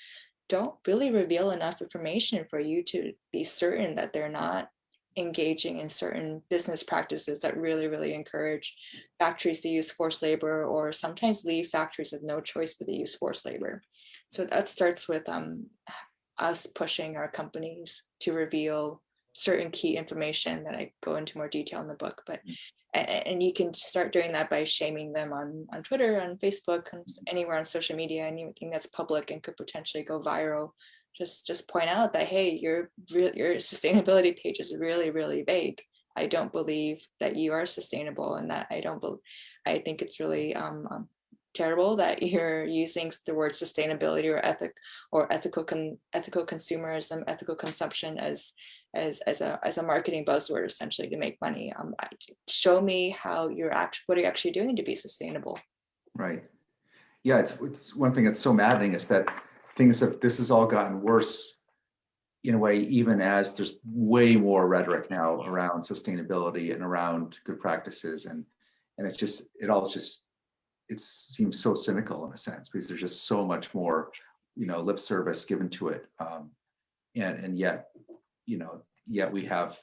don't really reveal enough information for you to be certain that they're not engaging in certain business practices that really, really encourage factories to use forced labor or sometimes leave factories with no choice but to use forced labor. So that starts with um, us pushing our companies to reveal certain key information that I go into more detail in the book. But and you can start doing that by shaming them on on Twitter, on Facebook, anywhere on social media, anything that's public and could potentially go viral. Just just point out that hey, your your sustainability page is really really vague. I don't believe that you are sustainable, and that I don't believe. I think it's really um, um, terrible that you're using the word sustainability or ethic or ethical con, ethical consumerism, ethical consumption as as as a as a marketing buzzword essentially to make money. Um, show me how you're actually what are you actually doing to be sustainable. Right. Yeah, it's, it's one thing that's so maddening is that things have, this has all gotten worse in a way, even as there's way more rhetoric now around sustainability and around good practices and, and it's just, it all just, it seems so cynical in a sense because there's just so much more, you know, lip service given to it. Um, and, and yet, you know, yet we have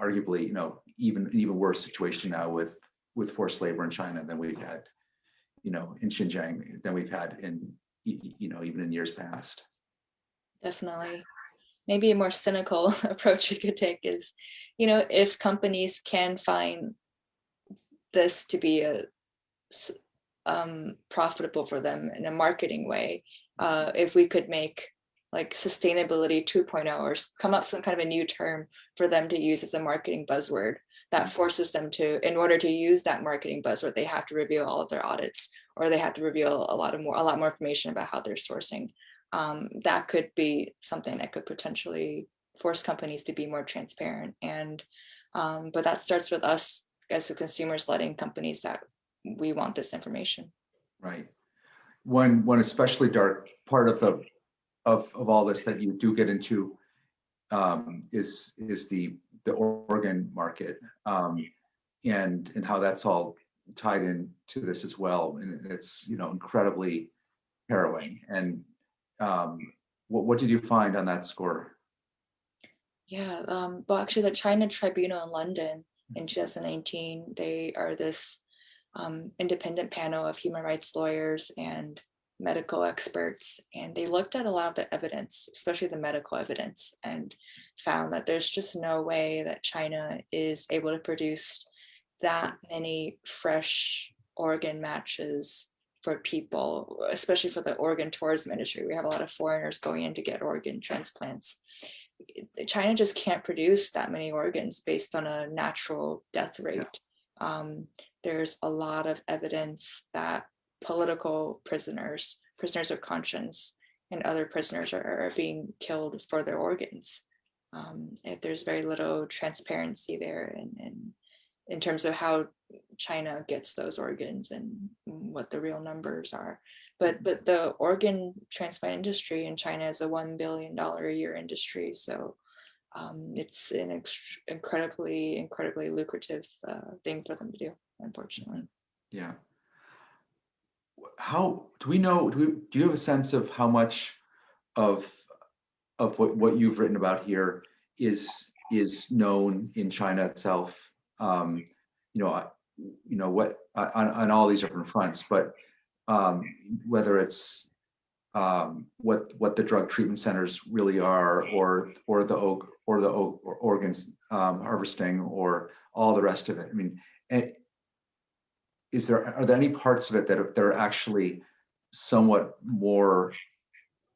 arguably, you know, even, even worse situation now with, with forced labor in China than we've had you know, in Xinjiang than we've had in, you know, even in years past. Definitely. Maybe a more cynical approach you could take is, you know, if companies can find this to be a um, profitable for them in a marketing way, uh, if we could make like sustainability 2.0 or come up some kind of a new term for them to use as a marketing buzzword that forces them to, in order to use that marketing buzzword, they have to reveal all of their audits or they have to reveal a lot of more, a lot more information about how they're sourcing. Um, that could be something that could potentially force companies to be more transparent. And, um, but that starts with us as the consumers letting companies that we want this information. Right. One, one especially dark part of the, of, of all this that you do get into um, is, is the, the organ market. Um, and, and how that's all tied in to this as well. And it's, you know, incredibly harrowing. And um, what, what did you find on that score? Yeah, um, well, actually, the China Tribunal in London in 2019, they are this um, independent panel of human rights lawyers and medical experts, and they looked at a lot of the evidence, especially the medical evidence, and found that there's just no way that China is able to produce that many fresh organ matches for people, especially for the organ tourism industry. We have a lot of foreigners going in to get organ transplants. China just can't produce that many organs based on a natural death rate. Um, there's a lot of evidence that political prisoners, prisoners of conscience, and other prisoners are, are being killed for their organs. Um, if there's very little transparency there and, and in terms of how China gets those organs and what the real numbers are. But but the organ transplant industry in China is a one billion dollar a year industry, so um, it's an incredibly incredibly lucrative uh, thing for them to do. Unfortunately, Yeah. How, do we know, do we, do you have a sense of how much of, of what, what you've written about here is, is known in China itself? Um, you know, you know, what, on, on all these different fronts, but um, whether it's um, what, what the drug treatment centers really are, or, or the, o- or the o- or organs um, harvesting, or all the rest of it. I mean, eh, is there, are there any parts of it that are, that are actually somewhat more,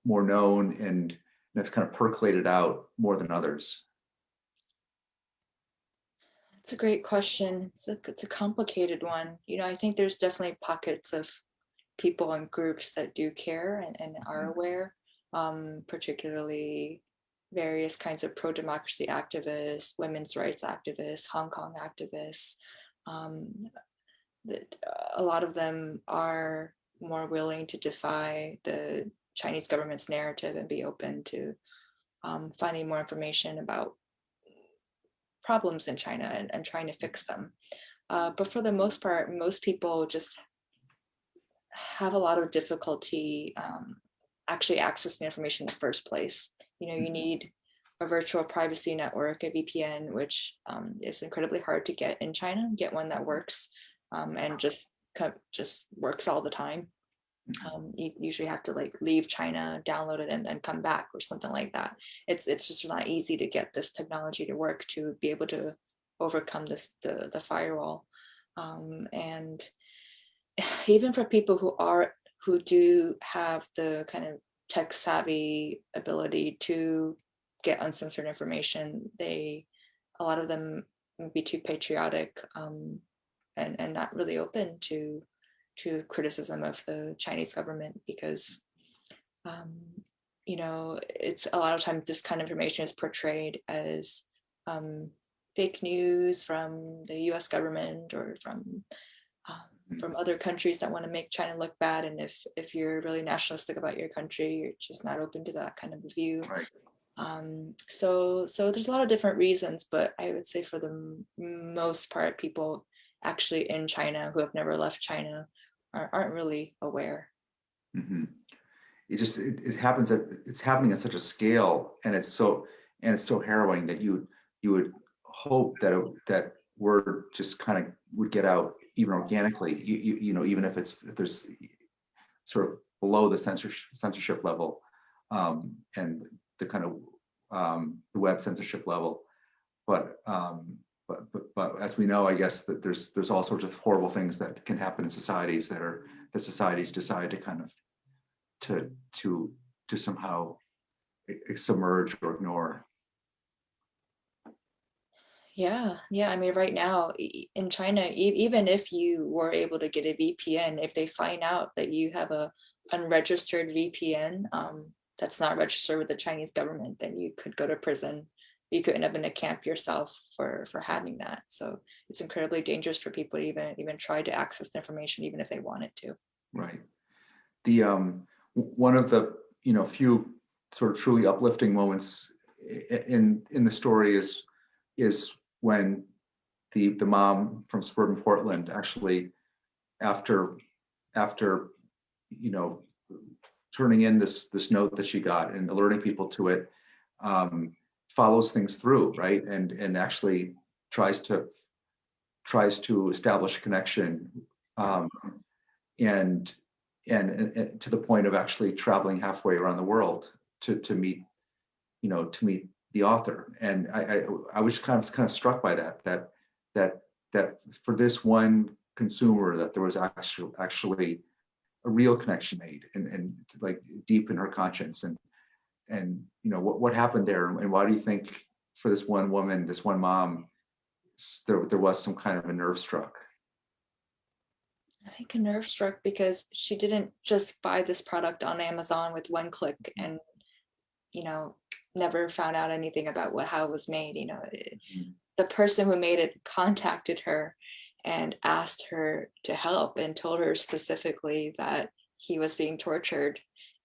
more known and that's kind of percolated out more than others? It's a great question. It's a it's a complicated one. You know, I think there's definitely pockets of people and groups that do care and, and are aware, um, particularly various kinds of pro-democracy activists, women's rights activists, Hong Kong activists. Um, uh, a lot of them are more willing to defy the Chinese government's narrative and be open to um, finding more information about problems in China and, and trying to fix them. Uh, but for the most part, most people just have a lot of difficulty um, actually accessing information in the first place. You know, you Mhm. need a virtual privacy network, a VPN, which um, is incredibly hard to get in China, get one that works um, and just just works all the time. Um, you usually have to like leave China, download it, and then come back or something like that. It's it's just not easy to get this technology to work to be able to overcome this the the firewall. Um, and even for people who are who do have the kind of tech savvy ability to get uncensored information, they a lot of them be too patriotic um, and and not really open to to criticism of the Chinese government because um, you know it's a lot of times this kind of information is portrayed as um, fake news from the U.S. government or from um, from other countries that want to make China look bad. And if if you're really nationalistic about your country, you're just not open to that kind of view. Right. Um, so so there's a lot of different reasons, but I would say for the most part, people actually in China who have never left China aren't really aware. Mhm. It just, it, it happens at, it's happening at such a scale and it's so, and it's so harrowing that you, you would hope that, it- that word just kind of would get out even organically, you, you, you know, even if it's, if there's sort of below the censorship, censorship level um, and the kind of um, the web censorship level. But, um, but, but, but as we know, I guess that there's, there's all sorts of horrible things that can happen in societies that are, that societies decide to kind of to to to somehow submerge or ignore. Yeah, yeah. I mean, right now in China, even if you were able to get a VPN, if they find out that you have a unregistered VPN um, that's not registered with the Chinese government, then you could go to prison. You could end up in a camp yourself for for having that. So it's incredibly dangerous for people to even even try to access the information, even if they wanted to. Right. The um one of the you know few sort of truly uplifting moments in in the story is is when the the mom from suburban Portland actually after after you know turning in this this note that she got and alerting people to it um, follows things through right? And and actually tries to tries to establish a connection um, and, and and and to the point of actually traveling halfway around the world to to meet you know to meet the author. And I, I I was kind of kind of struck by that that that that for this one consumer that there was actually actually a real connection made and and like deep in her conscience and and you know what what happened there and why do you think for this one woman this one mom there there was some kind of a nerve struck I think a nerve struck because she didn't just buy this product on Amazon with one click and, you know, never found out anything about what how it was made. You know, it- Mhm. the person who made it contacted her and asked her to help and told her specifically that he was being tortured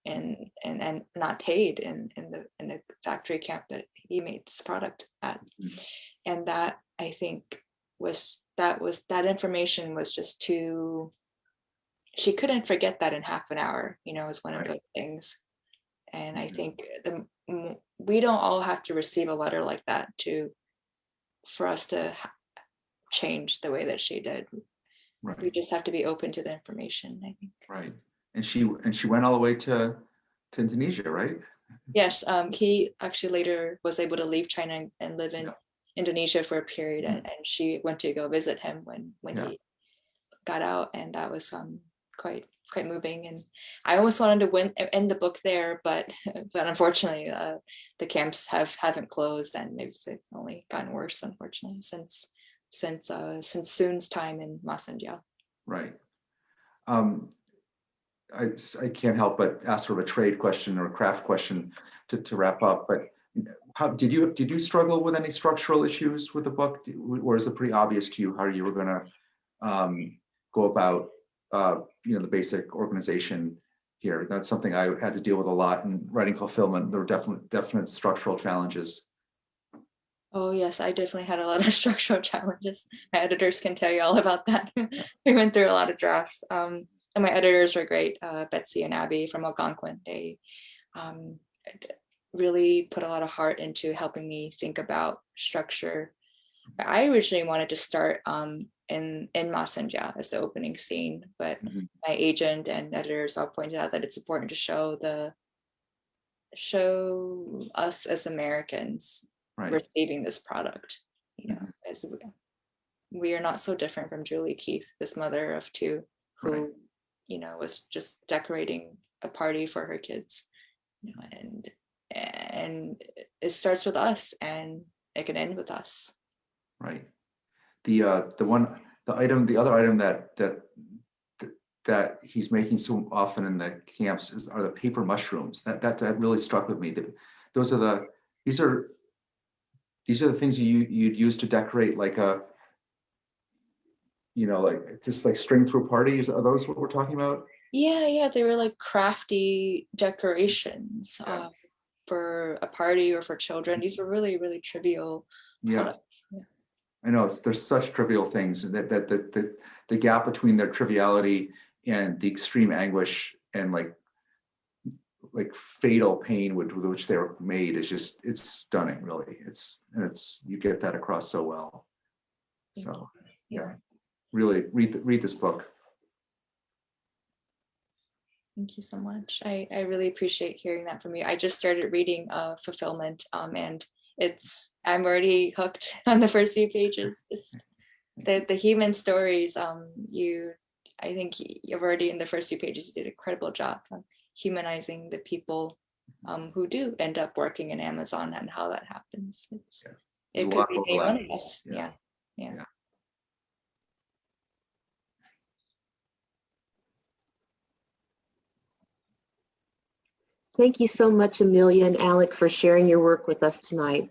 and and and not paid in in the in the factory camp that he made this product at Mhm. and that i think was that was that information was just too she couldn't forget that in half an hour you know is one Right. of those things and i Mhm. think the we don't all have to receive a letter like that to for us to change the way that she did right. we just have to be open to the information i think right and she and she went all the way to to indonesia right yes um he actually later was able to leave china and live in Yeah. indonesia for a period and, and she went to go visit him when when Yeah. he got out and that was um quite quite moving and i almost wanted to win end the book there but but unfortunately uh, the camps have haven't closed and they've, they've only gotten worse unfortunately since since uh since Sun's time in masanjia right um I, I can't help but ask sort of a trade question or a craft question to, to wrap up but how did you did you struggle with any structural issues with the book or is it pretty obvious to you how you were going to um, go about uh, you know the basic organization here. That's something I had to deal with a lot in writing fulfillment. There were definite, definite structural challenges. Oh yes, I definitely had a lot of structural challenges. My editors can tell you all about that. we went through a lot of drafts. Um, and my editors were great, uh, Betsy and Abby from Algonquin. They um, really put a lot of heart into helping me think about structure. I originally wanted to start um, in in Masanjia as the opening scene, but Mhm. my agent and editors all pointed out that it's important to show the show us as Americans Right, receiving this product. You know, as we, we are not so different from Julie Keith, this mother of two, who, Right. You know, was just decorating a party for her kids. You know, and and it starts with us and it can end with us. right. The, uh, the one, the item, the other item that, that, that he's making so often in the camps is, are the paper mushrooms. That, that, that really struck with me. That Those are the, these are, these are the things you, you'd use to decorate like a, you know, like, just like string through parties. Are those what we're talking about? Yeah, yeah, they were like crafty decorations Yeah. uh, for a party or for children. These were really, really trivial Yeah. products. I know, it's, there's such trivial things that, that, that, the the gap between their triviality and the extreme anguish and like, like fatal pain with, with which they're made is just, it's stunning, really. It's, and it's, you get that across so well. So, yeah, really, read, read this book. Thank you so much. I, I really appreciate hearing that from you. I just started reading uh, Fulfillment um, and it's, I'm already hooked on the first few pages. It's the, the human stories, um, you, I think you've already in the first few pages you did an incredible job of humanizing the people um, who do end up working in Amazon and how that happens. It's, Yeah. It a could be of any one overlap. of us. Yeah. Yeah. Thank you so much, Amelia and Alec, for sharing your work with us tonight.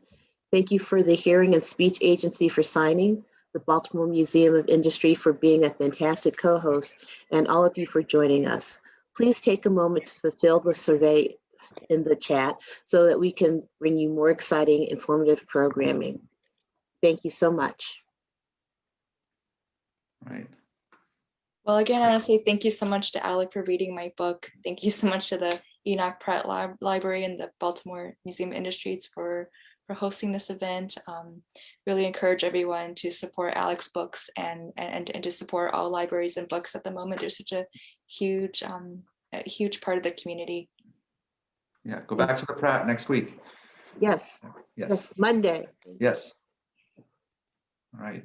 Thank you for the Hearing and Speech Agency for signing, the Baltimore Museum of Industry for being a fantastic co-host, and all of you for joining us. Please take a moment to fulfill the survey in the chat so that we can bring you more exciting, informative programming. Thank you so much. Right. Well, again, I want to say thank you so much to Alec for reading my book. Thank you so much to the Enoch Pratt Lib- Library and the Baltimore Museum of Industries for, for hosting this event. Um, really encourage everyone to support Alec's books and, and, and to support all libraries and books at the moment. There's such a huge, um, a huge part of the community. Yeah, go back to the Pratt next week. Yes, Yes, yes, Monday. yes. All right.